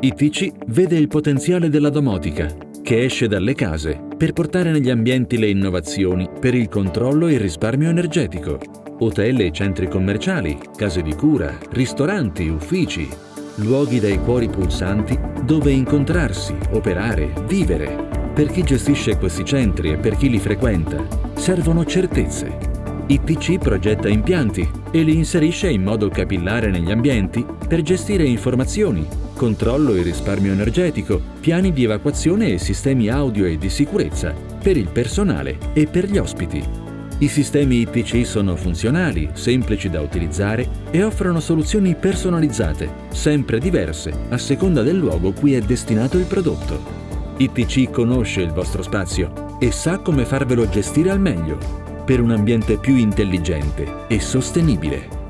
ITC vede il potenziale della domotica, che esce dalle case per portare negli ambienti le innovazioni per il controllo e il risparmio energetico. Hotel e centri commerciali, case di cura, ristoranti, uffici, luoghi dai cuori pulsanti dove incontrarsi, operare, vivere. Per chi gestisce questi centri e per chi li frequenta, servono certezze. ITC progetta impianti e li inserisce in modo capillare negli ambienti per gestire informazioni, controllo e risparmio energetico, piani di evacuazione e sistemi audio e di sicurezza per il personale e per gli ospiti. I sistemi ITC sono funzionali, semplici da utilizzare e offrono soluzioni personalizzate, sempre diverse a seconda del luogo cui è destinato il prodotto. ITC conosce il vostro spazio e sa come farvelo gestire al meglio per un ambiente più intelligente e sostenibile.